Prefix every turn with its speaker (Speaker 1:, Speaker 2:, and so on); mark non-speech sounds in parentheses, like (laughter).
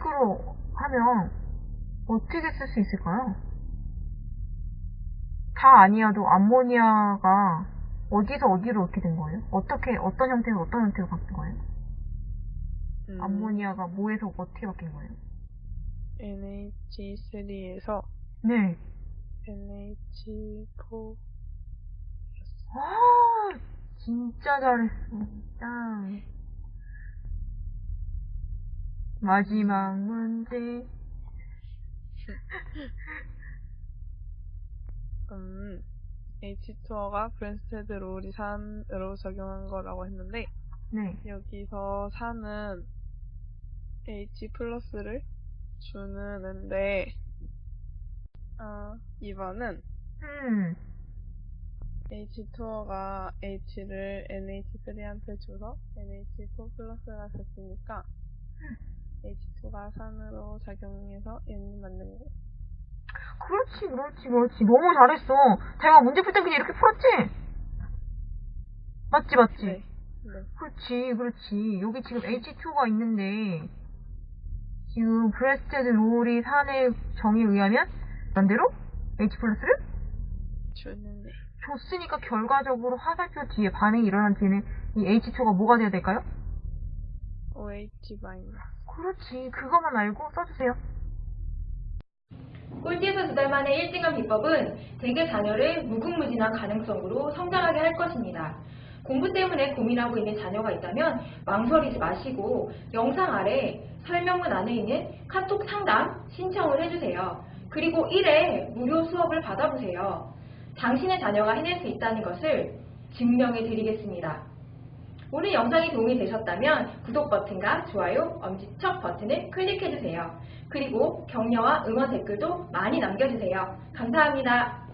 Speaker 1: 식으로 하면 어떻게 쓸 수 있을까요? 다 아니어도 암모니아가 어디서 어디로 이렇게 된 거예요? 어떻게, 어떤 형태에서 어떤 형태로 바뀐 거예요?
Speaker 2: 음,
Speaker 1: 암모니아가 뭐에서 어떻게 바뀐 거예요?
Speaker 2: NH3에서
Speaker 1: 네.
Speaker 2: NH4
Speaker 1: 아, 진짜 잘했어. 진짜. 마지막 문제. (laughs)
Speaker 2: 음, H2O가 브랜스테드 롤이 산으로 적용한 거라고 했는데
Speaker 1: 네.
Speaker 2: 여기서 산은 H 플러스를 주는데 어, 2번은
Speaker 1: 음,
Speaker 2: H2O가 H를 NH3한테 줘서 NH4 플러스가 됐으니까 H2가 산으로 작용해서 얘는 맞는 거.
Speaker 1: 그렇지, 그렇지, 그렇지. 너무 잘했어. 자기가 문제 풀 때 그냥 이렇게 풀었지? 맞지, 맞지?
Speaker 2: 네. 네.
Speaker 1: 그렇지, 그렇지. 여기 지금 H2가 있는데, 지금 브뢴스테드 로리 산의 정의에 의하면, 반대로? H 플러스를
Speaker 2: 주는데
Speaker 1: 줬으니까 결과적으로 화살표 뒤에 반응이 일어난 뒤에는 이 H2가 뭐가 돼야 될까요?
Speaker 2: OH 마이너스.
Speaker 1: 그렇지. 그것만 알고 써주세요.
Speaker 3: 꼴찌에서 두 달 만에 1등한 비법은 대개 자녀를 무궁무진한 가능성으로 성장하게 할 것입니다. 공부 때문에 고민하고 있는 자녀가 있다면 망설이지 마시고 영상 아래 설명문 안에 있는 카톡 상담 신청을 해주세요. 그리고 1회 무료 수업을 받아보세요. 당신의 자녀가 해낼 수 있다는 것을 증명해 드리겠습니다. 오늘 영상이 도움이 되셨다면 구독 버튼과 좋아요, 엄지척 버튼을 클릭해주세요. 그리고 격려와 응원 댓글도 많이 남겨주세요. 감사합니다.